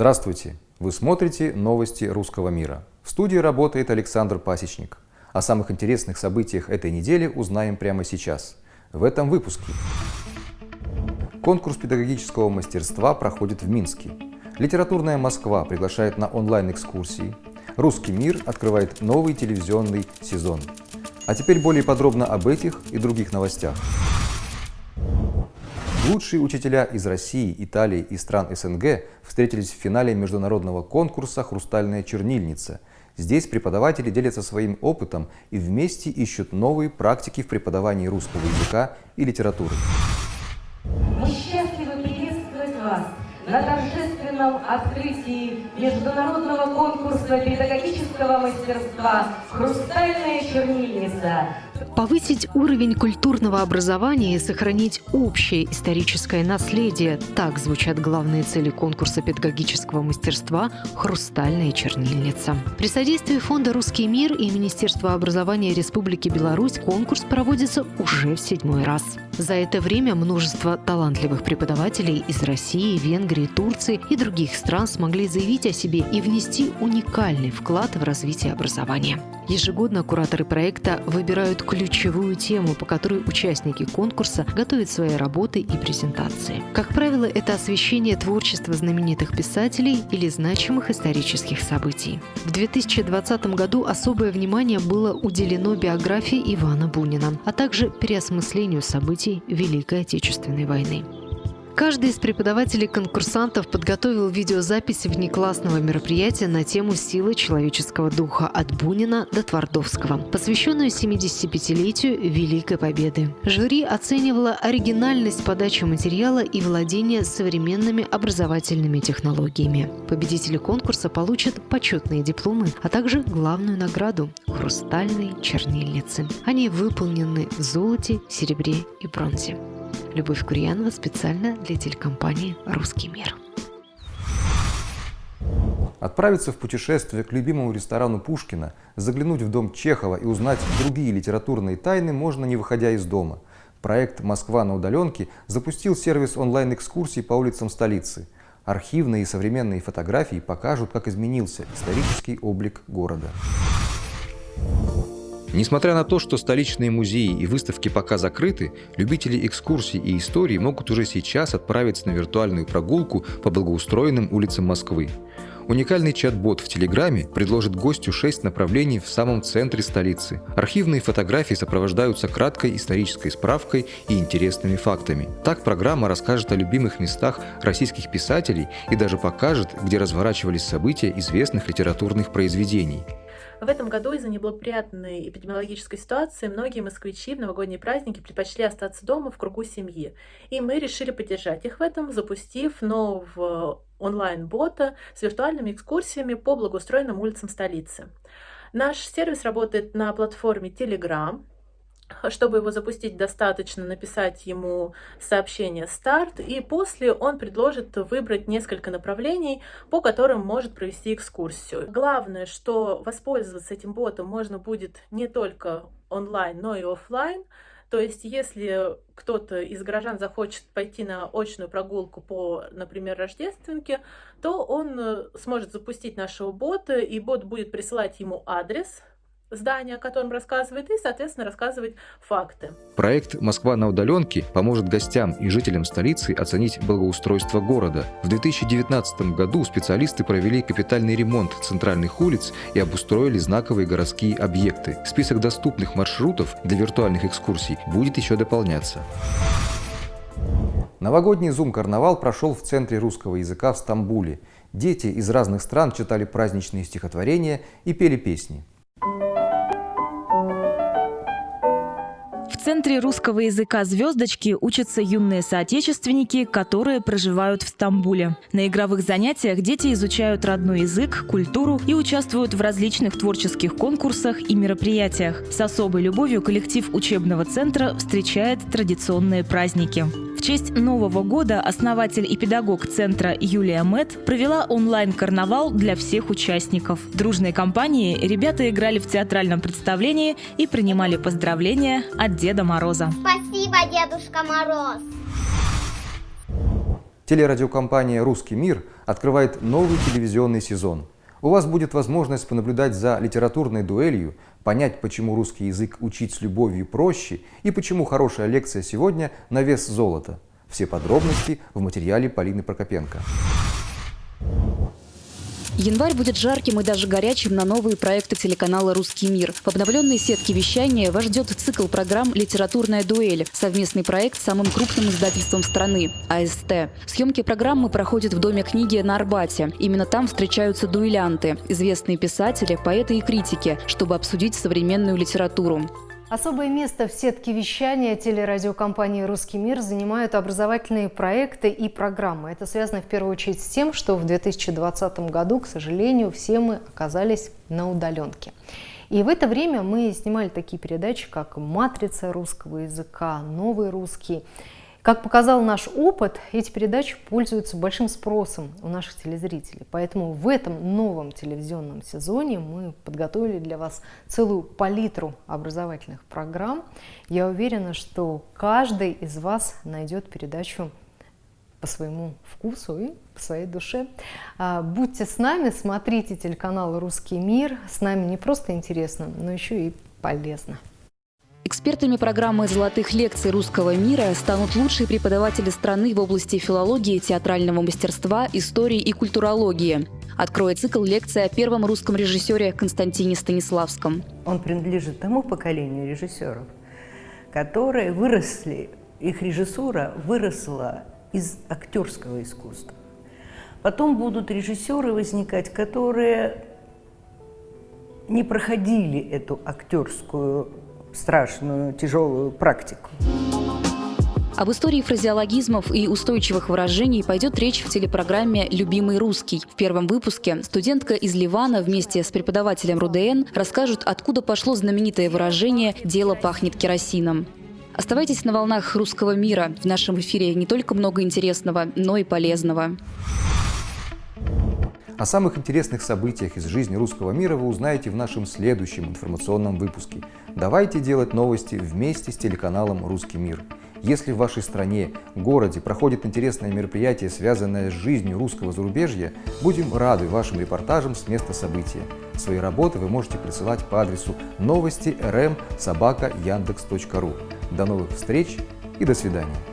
Здравствуйте! Вы смотрите новости русского мира. В студии работает Александр Пасечник. О самых интересных событиях этой недели узнаем прямо сейчас. В этом выпуске. Конкурс педагогического мастерства проходит в Минске. Литературная Москва приглашает на онлайн-экскурсии. Русский мир открывает новый телевизионный сезон. А теперь более подробно об этих и других новостях. Лучшие учителя из России, Италии и стран СНГ встретились в финале международного конкурса «Хрустальная чернильница». Здесь преподаватели делятся своим опытом и вместе ищут новые практики в преподавании русского языка и литературы. Мы счастливы приветствовать вас на торжественном открытии международного конкурса педагогического мастерства «Хрустальная чернильница» Повысить уровень культурного образования и сохранить общее историческое наследие – так звучат главные цели конкурса педагогического мастерства «Хрустальная чернильница». При содействии Фонда «Русский мир» и Министерства образования Республики Беларусь конкурс проводится уже в седьмой раз. За это время множество талантливых преподавателей из России, Венгрии, Турции и других стран смогли заявить о себе и внести уникальный вклад в развитие образования. Ежегодно кураторы проекта выбирают ключевую тему, по которой участники конкурса готовят свои работы и презентации. Как правило, это освещение творчества знаменитых писателей или значимых исторических событий. В 2020 году особое внимание было уделено биографии Ивана Бунина, а также переосмыслению событий Великой Отечественной войны. Каждый из преподавателей-конкурсантов подготовил видеозапись внеклассного мероприятия на тему «Силы человеческого духа» от Бунина до Твардовского, посвященную 75-летию Великой Победы. Жюри оценивало оригинальность подачи материала и владение современными образовательными технологиями. Победители конкурса получат почетные дипломы, а также главную награду – хрустальные чернильницы. Они выполнены в золоте, серебре и бронзе. Любовь Курьянова специально для телекомпании «Русский мир». Отправиться в путешествие к любимому ресторану Пушкина, заглянуть в дом Чехова и узнать другие литературные тайны можно, не выходя из дома. Проект «Москва на удаленке» запустил сервис онлайн-экскурсий по улицам столицы. Архивные и современные фотографии покажут, как изменился исторический облик города. Несмотря на то, что столичные музеи и выставки пока закрыты, любители экскурсий и истории могут уже сейчас отправиться на виртуальную прогулку по благоустроенным улицам Москвы. Уникальный чат-бот в Телеграме предложит гостю 6 направлений в самом центре столицы. Архивные фотографии сопровождаются краткой исторической справкой и интересными фактами. Так программа расскажет о любимых местах российских писателей и даже покажет, где разворачивались события известных литературных произведений. В этом году из-за неблагоприятной эпидемиологической ситуации многие москвичи в новогодние праздники предпочли остаться дома в кругу семьи. И мы решили поддержать их в этом, запустив нового онлайн-бота с виртуальными экскурсиями по благоустроенным улицам столицы. Наш сервис работает на платформе Telegram, чтобы его запустить, достаточно написать ему сообщение «Старт», и после он предложит выбрать несколько направлений, по которым может провести экскурсию. Главное, что воспользоваться этим ботом можно будет не только онлайн, но и офлайн. То есть, если кто-то из горожан захочет пойти на очную прогулку по, например, Рождественке, то он сможет запустить нашего бота, и бот будет присылать ему адрес, здание, о котором рассказывает, и, соответственно, рассказывать факты. Проект «Москва на удаленке» поможет гостям и жителям столицы оценить благоустройство города. В 2019 году специалисты провели капитальный ремонт центральных улиц и обустроили знаковые городские объекты. Список доступных маршрутов для виртуальных экскурсий будет еще дополняться. Новогодний зум-карнавал прошел в Центре русского языка в Стамбуле. Дети из разных стран читали праздничные стихотворения и пели песни. Центре русского языка «Звездочки» учатся юные соотечественники, которые проживают в Стамбуле. На игровых занятиях дети изучают родной язык, культуру и участвуют в различных творческих конкурсах и мероприятиях. С особой любовью коллектив учебного центра встречает традиционные праздники. В честь Нового года основатель и педагог центра Юлия Мэт провела онлайн-карнавал для всех участников. Дружной компанией ребята играли в театральном представлении и принимали поздравления от Деда Мороза. Спасибо, Дедушка Мороз! Телерадиокомпания «Русский мир» открывает новый телевизионный сезон. У вас будет возможность понаблюдать за литературной дуэлью, понять, почему русский язык учить с любовью проще и почему хорошая лекция сегодня на вес золота. Все подробности в материале Полины Прокопенко. Январь будет жарким и даже горячим на новые проекты телеканала «Русский мир». В обновленной сетке вещания вас ждет цикл программ «Литературная дуэль» – совместный проект с самым крупным издательством страны – АСТ. Съемки программы проходят в Доме книги на Арбате. Именно там встречаются дуэлянты – известные писатели, поэты и критики, чтобы обсудить современную литературу. Особое место в сетке вещания телерадиокомпании «Русский мир» занимают образовательные проекты и программы. Это связано в первую очередь с тем, что в 2020 году, к сожалению, все мы оказались на удаленке. И в это время мы снимали такие передачи, как «Матрица русского языка», «Новый русский». Как показал наш опыт, эти передачи пользуются большим спросом у наших телезрителей. Поэтому в этом новом телевизионном сезоне мы подготовили для вас целую палитру образовательных программ. Я уверена, что каждый из вас найдет передачу по своему вкусу и по своей душе. А, будьте с нами, смотрите телеканал «Русский мир». С нами не просто интересно, но еще и полезно. Экспертами программы «Золотых лекций русского мира» станут лучшие преподаватели страны в области филологии, театрального мастерства, истории и культурологии. Откроет цикл лекции о первом русском режиссере Константине Станиславском. Он принадлежит тому поколению режиссеров, которые выросли, их режиссура выросла из актерского искусства. Потом будут режиссеры возникать, которые не проходили эту актерскую страшную, тяжелую практику. Об истории фразеологизмов и устойчивых выражений пойдет речь в телепрограмме «Любимый русский». В первом выпуске студентка из Ливана вместе с преподавателем РУДН расскажут, откуда пошло знаменитое выражение «дело пахнет керосином». Оставайтесь на волнах русского мира. В нашем эфире не только много интересного, но и полезного. О самых интересных событиях из жизни русского мира вы узнаете в нашем следующем информационном выпуске. Давайте делать новости вместе с телеканалом «Русский мир». Если в вашей стране, городе проходит интересное мероприятие, связанное с жизнью русского зарубежья, будем рады вашим репортажам с места события. Свои работы вы можете присылать по адресу новости rm. До новых встреч и до свидания.